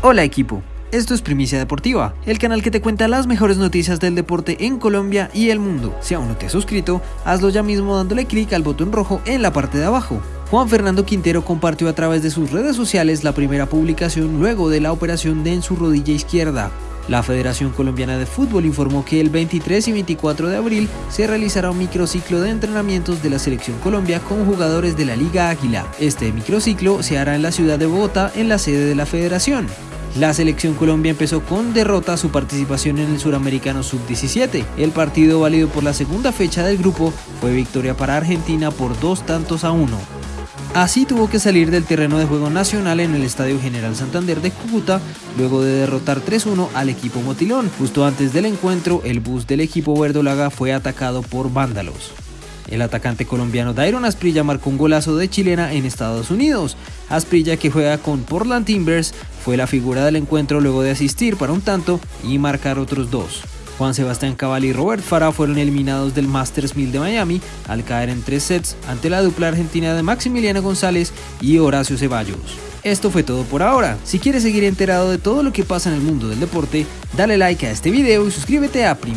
Hola equipo, esto es Primicia Deportiva, el canal que te cuenta las mejores noticias del deporte en Colombia y el mundo. Si aún no te has suscrito, hazlo ya mismo dándole clic al botón rojo en la parte de abajo. Juan Fernando Quintero compartió a través de sus redes sociales la primera publicación luego de la operación de en su rodilla izquierda. La Federación Colombiana de Fútbol informó que el 23 y 24 de abril se realizará un microciclo de entrenamientos de la Selección Colombia con jugadores de la Liga Águila. Este microciclo se hará en la ciudad de Bogotá, en la sede de la Federación. La selección Colombia empezó con derrota su participación en el Suramericano Sub-17. El partido válido por la segunda fecha del grupo fue victoria para Argentina por dos tantos a uno. Así tuvo que salir del terreno de juego nacional en el Estadio General Santander de Cúcuta luego de derrotar 3-1 al equipo Motilón. Justo antes del encuentro, el bus del equipo verdolaga fue atacado por vándalos. El atacante colombiano Dairon Asprilla marcó un golazo de chilena en Estados Unidos. Asprilla, que juega con Portland Timbers, fue la figura del encuentro luego de asistir para un tanto y marcar otros dos. Juan Sebastián Cabal y Robert Farah fueron eliminados del Masters 1000 de Miami al caer en tres sets ante la dupla argentina de Maximiliano González y Horacio Ceballos. Esto fue todo por ahora. Si quieres seguir enterado de todo lo que pasa en el mundo del deporte, dale like a este video y suscríbete a Prim